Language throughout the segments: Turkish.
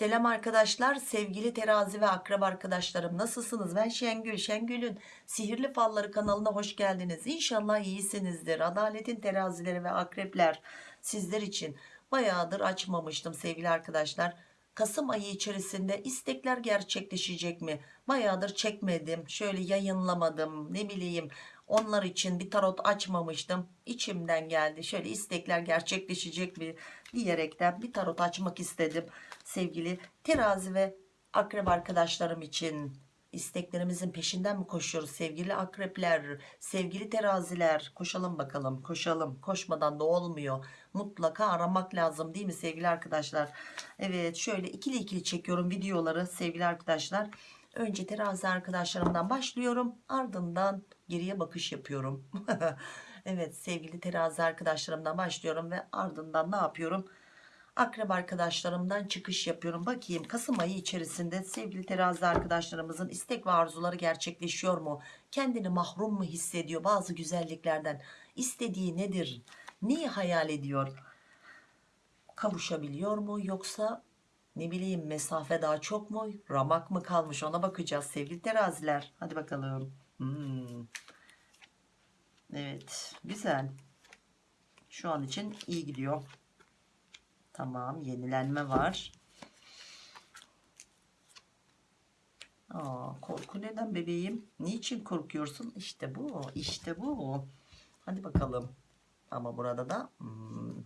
Selam arkadaşlar, sevgili terazi ve akrep arkadaşlarım nasılsınız? Ben Şengül, Şengül'ün Sihirli Falları kanalına hoş geldiniz. İnşallah iyisinizdir. Adaletin terazileri ve akrepler sizler için bayağıdır açmamıştım sevgili arkadaşlar. Kasım ayı içerisinde istekler gerçekleşecek mi? Bayağıdır çekmedim, şöyle yayınlamadım, ne bileyim onlar için bir tarot açmamıştım. İçimden geldi. Şöyle istekler gerçekleşecek mi diyerekten bir tarot açmak istedim. Sevgili terazi ve akrep arkadaşlarım için isteklerimizin peşinden mi koşuyoruz sevgili akrepler, sevgili teraziler? Koşalım bakalım, koşalım. Koşmadan da olmuyor. Mutlaka aramak lazım değil mi sevgili arkadaşlar? Evet, şöyle ikili ikili çekiyorum videoları sevgili arkadaşlar. Önce terazi arkadaşlarımdan başlıyorum. Ardından geriye bakış yapıyorum. evet sevgili terazi arkadaşlarımdan başlıyorum ve ardından ne yapıyorum? Akrep arkadaşlarımdan çıkış yapıyorum. Bakayım Kasım ayı içerisinde sevgili terazi arkadaşlarımızın istek ve arzuları gerçekleşiyor mu? Kendini mahrum mu hissediyor bazı güzelliklerden? İstediği nedir? Neyi hayal ediyor? Kavuşabiliyor mu yoksa ne bileyim mesafe daha çok mu ramak mı kalmış ona bakacağız sevgili teraziler hadi bakalım hmm. Evet güzel. Şu an için iyi gidiyor. Tamam yenilenme var. Aa, korku neden bebeğim? Niçin korkuyorsun? İşte bu işte bu. Hadi bakalım. Ama burada da hmm,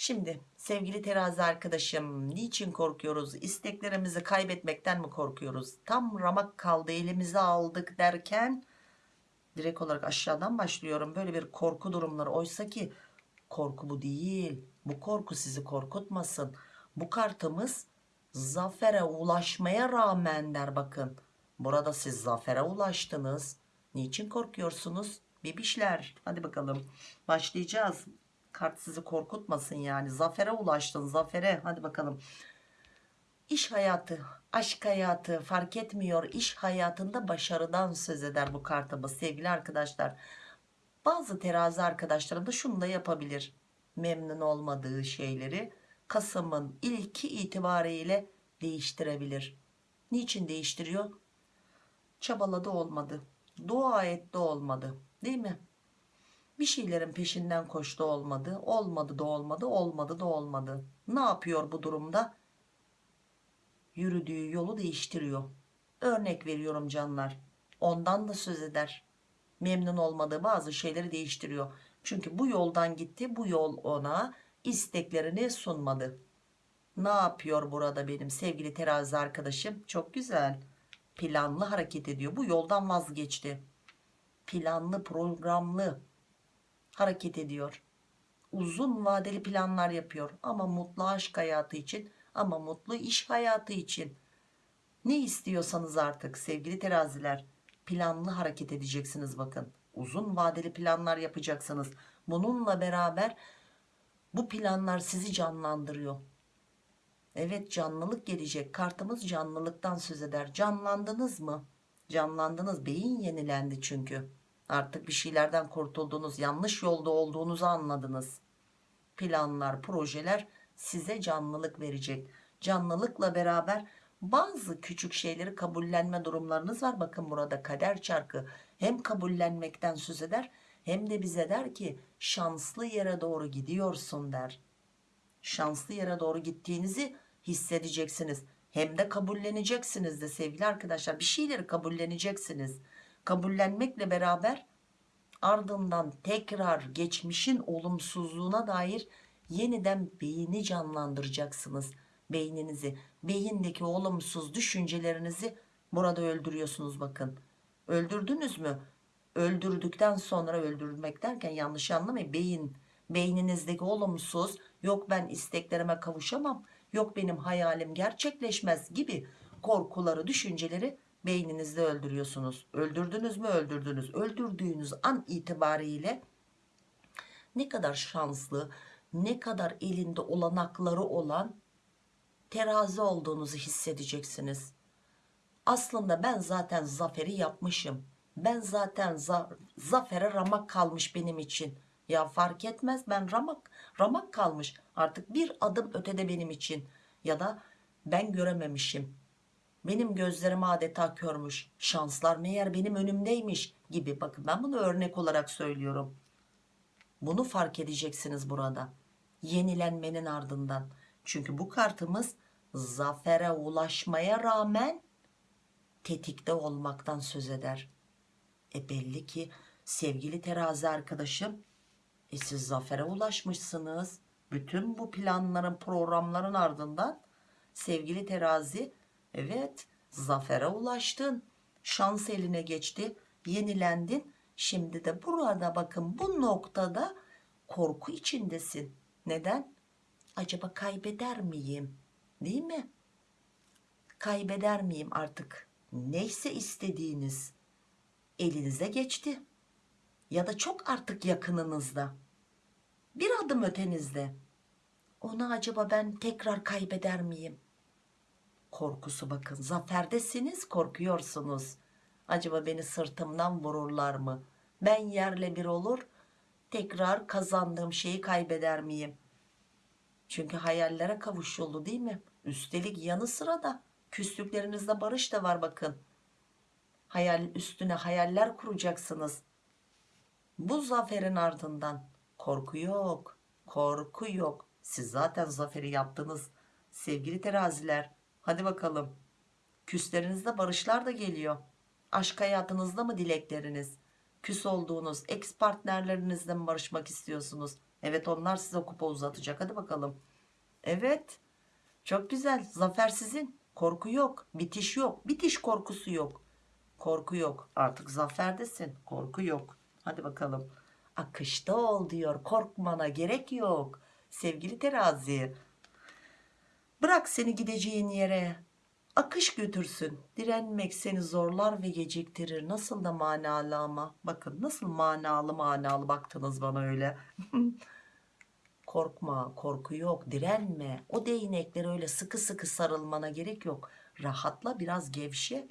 Şimdi sevgili terazi arkadaşım niçin korkuyoruz? İsteklerimizi kaybetmekten mi korkuyoruz? Tam ramak kaldı elimize aldık derken direkt olarak aşağıdan başlıyorum. Böyle bir korku durumları oysa ki korku bu değil. Bu korku sizi korkutmasın. Bu kartımız zafere ulaşmaya rağmen der bakın. Burada siz zafere ulaştınız. Niçin korkuyorsunuz? Bebişler hadi bakalım başlayacağız kart sizi korkutmasın yani zafere ulaştın zafere hadi bakalım iş hayatı aşk hayatı fark etmiyor iş hayatında başarıdan söz eder bu kartımız sevgili arkadaşlar. Bazı terazi arkadaşlarım da şunu da yapabilir. Memnun olmadığı şeyleri Kasım'ın ilki itibariyle değiştirebilir. Niçin değiştiriyor? Çabaladı olmadı dua etti olmadı değil mi? Bir şeylerin peşinden koştu olmadı olmadı da olmadı olmadı da olmadı. Ne yapıyor bu durumda yürüdüğü yolu değiştiriyor. Örnek veriyorum canlar. Ondan da söz eder. Memnun olmadığı bazı şeyleri değiştiriyor. Çünkü bu yoldan gitti bu yol ona isteklerini sunmadı. Ne yapıyor burada benim sevgili terazi arkadaşım? Çok güzel. Planlı hareket ediyor. Bu yoldan vazgeçti. Planlı programlı hareket ediyor. Uzun vadeli planlar yapıyor. Ama mutlu aşk hayatı için ama mutlu iş hayatı için. Ne istiyorsanız artık sevgili teraziler planlı hareket edeceksiniz bakın. Uzun vadeli planlar yapacaksınız. Bununla beraber bu planlar sizi canlandırıyor. Evet canlılık gelecek. Kartımız canlılıktan söz eder. Canlandınız mı? Canlandınız. Beyin yenilendi çünkü. Artık bir şeylerden kurtuldunuz, yanlış yolda olduğunuzu anladınız. Planlar, projeler size canlılık verecek. Canlılıkla beraber bazı küçük şeyleri kabullenme durumlarınız var. Bakın burada kader çarkı hem kabullenmekten söz eder hem de bize der ki şanslı yere doğru gidiyorsun der. Şanslı yere doğru gittiğinizi hissedeceksiniz. Hem de kabulleneceksiniz de sevgili arkadaşlar bir şeyleri kabulleneceksiniz kabullenmekle beraber ardından tekrar geçmişin olumsuzluğuna dair yeniden beyni canlandıracaksınız beyninizi. Beyindeki olumsuz düşüncelerinizi burada öldürüyorsunuz bakın. Öldürdünüz mü? Öldürdükten sonra öldürmek derken yanlış anlamayın. Beyin beyninizdeki olumsuz yok ben isteklerime kavuşamam yok benim hayalim gerçekleşmez gibi korkuları düşünceleri beyninizde öldürüyorsunuz. Öldürdünüz mü? Öldürdünüz. Öldürdüğünüz an itibariyle ne kadar şanslı, ne kadar elinde olanakları olan terazi olduğunuzu hissedeceksiniz. Aslında ben zaten zaferi yapmışım. Ben zaten za zafere ramak kalmış benim için. Ya fark etmez ben ramak ramak kalmış. Artık bir adım ötede benim için. Ya da ben görememişim benim gözlerim adeta körmüş şanslar meğer benim önümdeymiş gibi bakın ben bunu örnek olarak söylüyorum bunu fark edeceksiniz burada. Yenilenmenin ardından. Çünkü bu kartımız zafere ulaşmaya rağmen tetikte olmaktan söz eder. E belli ki sevgili terazi arkadaşım e siz zafere ulaşmışsınız. Bütün bu planların programların ardından sevgili terazi evet zafere ulaştın. Şans eline geçti yenilendin şimdi de burada bakın bu noktada korku içindesin. Neden? Acaba kaybeder miyim? Değil mi? Kaybeder miyim artık? Neyse istediğiniz elinize geçti. Ya da çok artık yakınınızda. Bir adım ötenizde. Onu acaba ben tekrar kaybeder miyim? Korkusu bakın zaferdesiniz korkuyorsunuz acaba beni sırtımdan vururlar mı? Ben yerle bir olur tekrar kazandığım şeyi kaybeder miyim? Çünkü hayallere kavuşuldu değil mi? Üstelik yanı sıra da küslüklerinizde barış da var bakın. Hayal üstüne hayaller kuracaksınız. Bu zaferin ardından korku yok korku yok. Siz zaten zaferi yaptınız sevgili teraziler. Hadi bakalım. Küslerinizde barışlar da geliyor aşk hayatınızda mı dilekleriniz? Küs olduğunuz ex partnerlerinizle mi barışmak istiyorsunuz? Evet onlar size kupa uzatacak. Hadi bakalım. Evet. Çok güzel. Zafer sizin. Korku yok. Bitiş yok. Bitiş korkusu yok. Korku yok. Artık zaferdesin. Korku yok. Hadi bakalım. Akışta ol diyor. Korkmana gerek yok. Sevgili terazi bırak seni gideceğin yere akış götürsün. Direnmek seni zorlar ve geciktirir. Nasıl da manalı ama. Bakın nasıl manalı manalı baktınız bana öyle. Korkma korku yok. Direnme. O değneklere öyle sıkı sıkı sarılmana gerek yok. Rahatla biraz gevşe.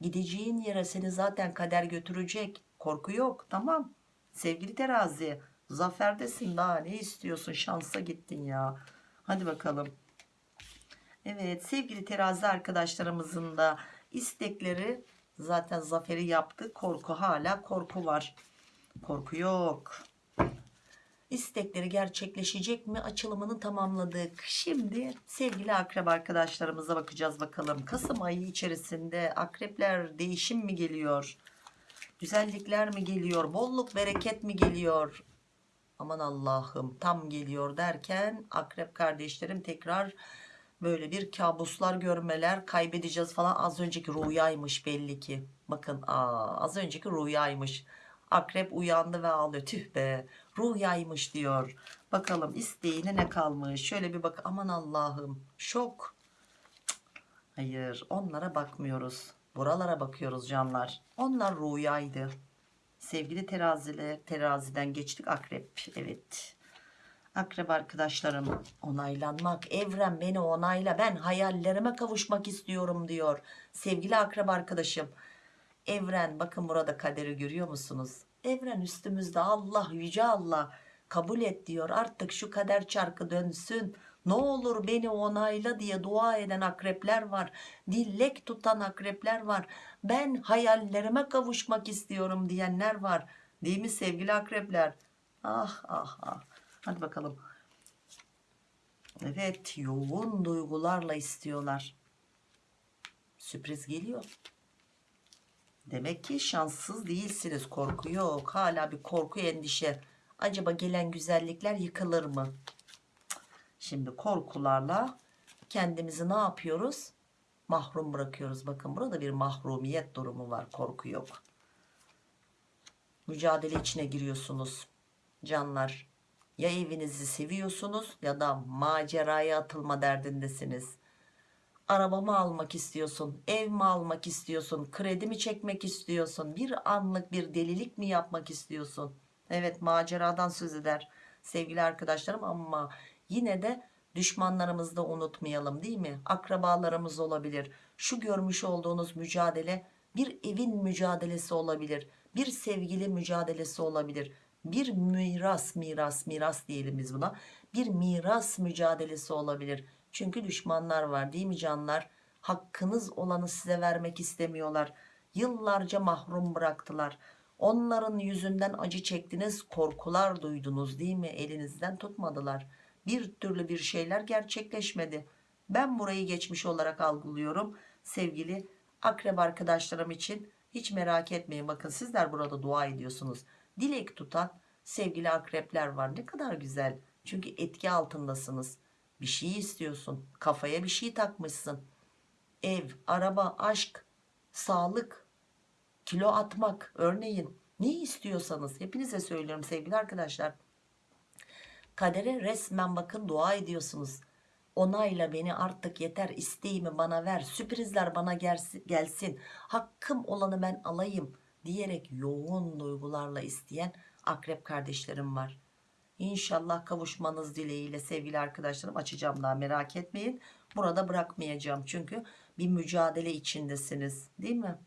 Gideceğin yere seni zaten kader götürecek. Korku yok. Tamam. Sevgili terazi zaferdesin. Daha ne istiyorsun? Şansa gittin ya. Hadi bakalım evet sevgili terazi arkadaşlarımızın da istekleri zaten zaferi yaptı. Korku hala korku var. Korku yok. İstekleri gerçekleşecek mi? Açılımını tamamladık. Şimdi sevgili akrep arkadaşlarımıza bakacağız bakalım. Kasım ayı içerisinde akrepler değişim mi geliyor? Güzellikler mi geliyor? Bolluk bereket mi geliyor? Aman Allah'ım tam geliyor derken akrep kardeşlerim tekrar böyle bir kabuslar görmeler kaybedeceğiz falan. Az önceki rüyaymış belli ki. Bakın aa, az önceki rüyaymış. Akrep uyandı ve ağlıyor. Tüh be rüyaymış diyor. Bakalım isteğine ne kalmış? Şöyle bir bak aman Allah'ım. Şok. Hayır onlara bakmıyoruz. Buralara bakıyoruz canlar. Onlar rüyaydı. Sevgili teraziler teraziden geçtik. Akrep evet akrep arkadaşlarım onaylanmak evren beni onayla ben hayallerime kavuşmak istiyorum diyor sevgili akrep arkadaşım. Evren bakın burada kaderi görüyor musunuz? Evren üstümüzde Allah yüce Allah kabul et diyor. Artık şu kader çarkı dönsün. Ne olur beni onayla diye dua eden akrepler var. Dillek tutan akrepler var. Ben hayallerime kavuşmak istiyorum diyenler var. Değil mi sevgili akrepler? Ah ah ah hadi bakalım. Evet yoğun duygularla istiyorlar. Sürpriz geliyor. Demek ki şanssız değilsiniz. Korku yok. Hala bir korku endişe. Acaba gelen güzellikler yıkılır mı? Şimdi korkularla kendimizi ne yapıyoruz? Mahrum bırakıyoruz. Bakın burada bir mahrumiyet durumu var. Korku yok. Mücadele içine giriyorsunuz canlar ya evinizi seviyorsunuz ya da maceraya atılma derdindesiniz. Araba mı almak istiyorsun ev mi almak istiyorsun kredi mi çekmek istiyorsun bir anlık bir delilik mi yapmak istiyorsun? Evet maceradan söz eder sevgili arkadaşlarım ama yine de düşmanlarımızı da unutmayalım değil mi? Akrabalarımız olabilir. Şu görmüş olduğunuz mücadele bir evin mücadelesi olabilir bir sevgili mücadelesi olabilir bir miras miras miras diyelim biz buna. Bir miras mücadelesi olabilir. Çünkü düşmanlar var değil mi canlar? Hakkınız olanı size vermek istemiyorlar. Yıllarca mahrum bıraktılar. Onların yüzünden acı çektiniz korkular duydunuz değil mi? Elinizden tutmadılar. Bir türlü bir şeyler gerçekleşmedi. Ben burayı geçmiş olarak algılıyorum. Sevgili akrep arkadaşlarım için hiç merak etmeyin. Bakın sizler burada dua ediyorsunuz dilek tutan sevgili akrepler var. Ne kadar güzel. Çünkü etki altındasınız. Bir şey istiyorsun. Kafaya bir şey takmışsın. Ev araba aşk sağlık kilo atmak. Örneğin ne istiyorsanız hepinize söylüyorum sevgili arkadaşlar. Kadere resmen bakın dua ediyorsunuz. Onayla beni artık yeter. İsteğimi bana ver. Sürprizler bana gelsin, hakkım olanı ben alayım diyerek yoğun duygularla isteyen akrep kardeşlerim var. İnşallah kavuşmanız dileğiyle sevgili arkadaşlarım açacağım daha merak etmeyin. Burada bırakmayacağım çünkü bir mücadele içindesiniz değil mi?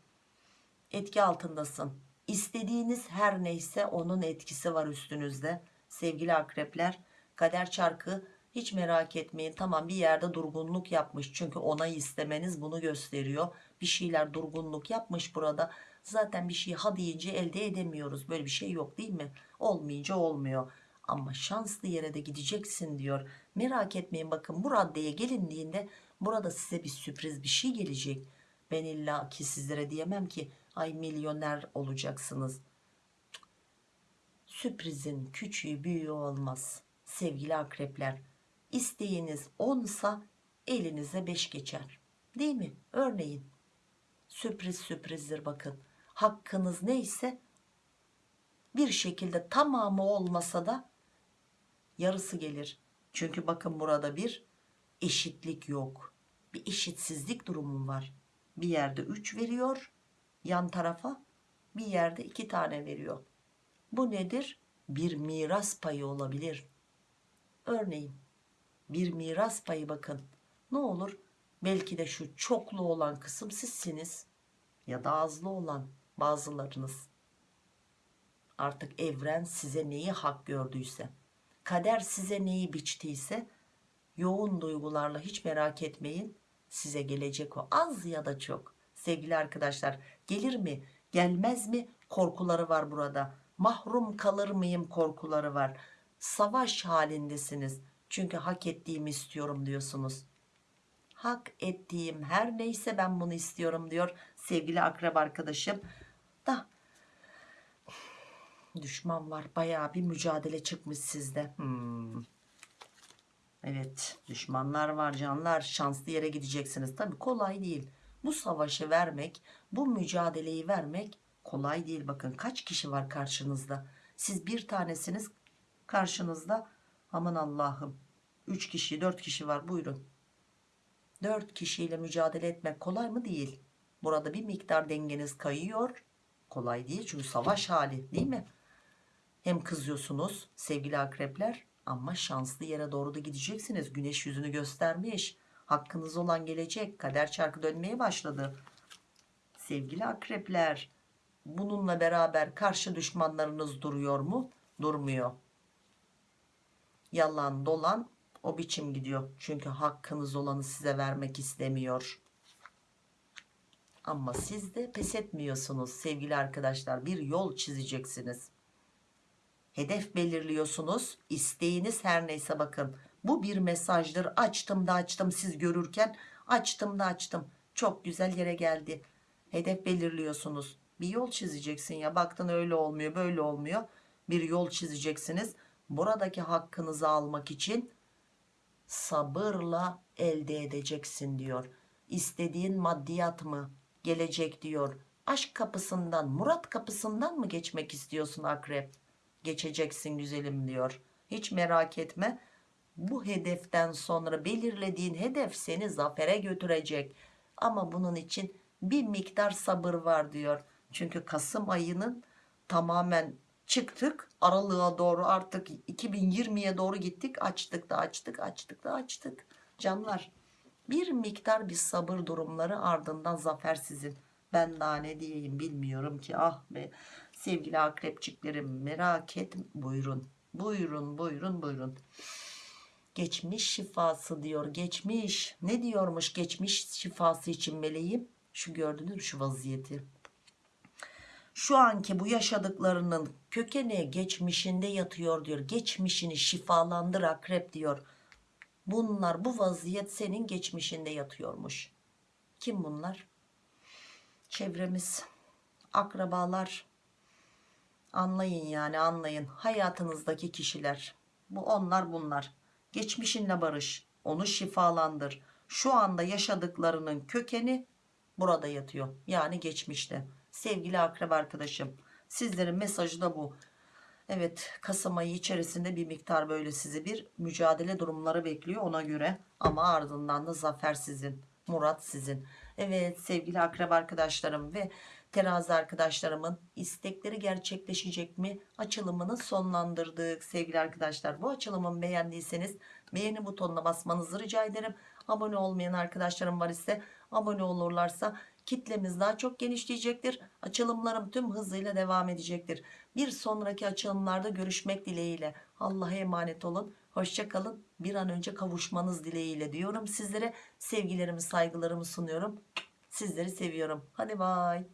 Etki altındasın. İstediğiniz her neyse onun etkisi var üstünüzde. Sevgili akrepler kader çarkı hiç merak etmeyin. Tamam bir yerde durgunluk yapmış çünkü onay istemeniz bunu gösteriyor. Bir şeyler durgunluk yapmış burada zaten bir şey ha deyince elde edemiyoruz. Böyle bir şey yok değil mi? Olmayınca olmuyor. Ama şanslı yere de gideceksin diyor. Merak etmeyin bakın bu raddeye gelindiğinde burada size bir sürpriz bir şey gelecek. Ben illa ki sizlere diyemem ki ay milyoner olacaksınız. Sürprizin küçüğü büyüğü olmaz sevgili akrepler. İsteğiniz onsa elinize beş geçer değil mi? Örneğin. Sürpriz sürprizdir bakın hakkınız neyse bir şekilde tamamı olmasa da yarısı gelir. Çünkü bakın burada bir eşitlik yok. Bir eşitsizlik durumu var. Bir yerde 3 veriyor yan tarafa bir yerde 2 tane veriyor. Bu nedir? Bir miras payı olabilir. Örneğin bir miras payı bakın. Ne olur? Belki de şu çoklu olan kısım sizsiniz ya da azlı olan bazılarınız. Artık evren size neyi hak gördüyse kader size neyi biçtiyse yoğun duygularla hiç merak etmeyin size gelecek o. Az ya da çok. Sevgili arkadaşlar gelir mi gelmez mi korkuları var burada. Mahrum kalır mıyım korkuları var. Savaş halindesiniz. Çünkü hak ettiğimi istiyorum diyorsunuz. Hak ettiğim her neyse ben bunu istiyorum diyor sevgili akrep arkadaşım da. Düşman var baya bir mücadele çıkmış sizde. Hmm. evet düşmanlar var canlar. Şanslı yere gideceksiniz. Tabi kolay değil. Bu savaşı vermek bu mücadeleyi vermek kolay değil. Bakın kaç kişi var karşınızda? Siz bir tanesiniz karşınızda. Aman Allah'ım. 3 kişi 4 kişi var. Buyurun. 4 kişiyle mücadele etmek kolay mı? Değil. Burada bir miktar dengeniz kayıyor kolay değil. Çünkü savaş hali değil mi? Hem kızıyorsunuz sevgili akrepler ama şanslı yere doğru da gideceksiniz. Güneş yüzünü göstermiş. Hakkınız olan gelecek. Kader çarkı dönmeye başladı. Sevgili akrepler bununla beraber karşı düşmanlarınız duruyor mu? Durmuyor. Yalan dolan o biçim gidiyor. Çünkü hakkınız olanı size vermek istemiyor ama siz de pes etmiyorsunuz sevgili arkadaşlar. Bir yol çizeceksiniz. Hedef belirliyorsunuz. İsteğiniz her neyse bakın. Bu bir mesajdır. Açtım da açtım siz görürken. Açtım da açtım. Çok güzel yere geldi. Hedef belirliyorsunuz. Bir yol çizeceksin ya. Baktın öyle olmuyor böyle olmuyor. Bir yol çizeceksiniz. Buradaki hakkınızı almak için sabırla elde edeceksin diyor. İstediğin maddiyat mı gelecek diyor. Aşk kapısından murat kapısından mı geçmek istiyorsun akrep? Geçeceksin güzelim diyor. Hiç merak etme. Bu hedeften sonra belirlediğin hedef seni zafere götürecek. Ama bunun için bir miktar sabır var diyor. Çünkü Kasım ayının tamamen çıktık. Aralığa doğru artık 2020'ye doğru gittik. Açtık da açtık açtık da açtık. Canlar bir miktar bir sabır durumları ardından zafer sizin. Ben daha ne diyeyim bilmiyorum ki. Ah be sevgili akrepçiklerim merak et buyurun. Buyurun buyurun buyurun. Geçmiş şifası diyor geçmiş. Ne diyormuş geçmiş şifası için meleğim? Şu gördünüz şu vaziyeti? Şu anki bu yaşadıklarının kökeni geçmişinde yatıyor diyor. Geçmişini şifalandır akrep diyor bunlar bu vaziyet senin geçmişinde yatıyormuş. Kim bunlar? Çevremiz akrabalar. Anlayın yani anlayın. Hayatınızdaki kişiler. Bu onlar bunlar. Geçmişinle barış onu şifalandır. Şu anda yaşadıklarının kökeni burada yatıyor. Yani geçmişte. Sevgili akrep arkadaşım sizlerin mesajı da bu Evet Kasım ayı içerisinde bir miktar böyle sizi bir mücadele durumları bekliyor ona göre. Ama ardından da zafer sizin Murat sizin. Evet sevgili akrep arkadaşlarım ve terazi arkadaşlarımın istekleri gerçekleşecek mi? Açılımını sonlandırdık sevgili arkadaşlar. Bu açılımı beğendiyseniz beğeni butonuna basmanızı rica ederim. Abone olmayan arkadaşlarım var ise abone olurlarsa kitlemiz daha çok genişleyecektir. Açılımlarım tüm hızıyla devam edecektir. Bir sonraki açılımlarda görüşmek dileğiyle. Allah'a emanet olun. Hoşçakalın bir an önce kavuşmanız dileğiyle diyorum sizlere. Sevgilerimi saygılarımı sunuyorum. Sizleri seviyorum. Hadi bay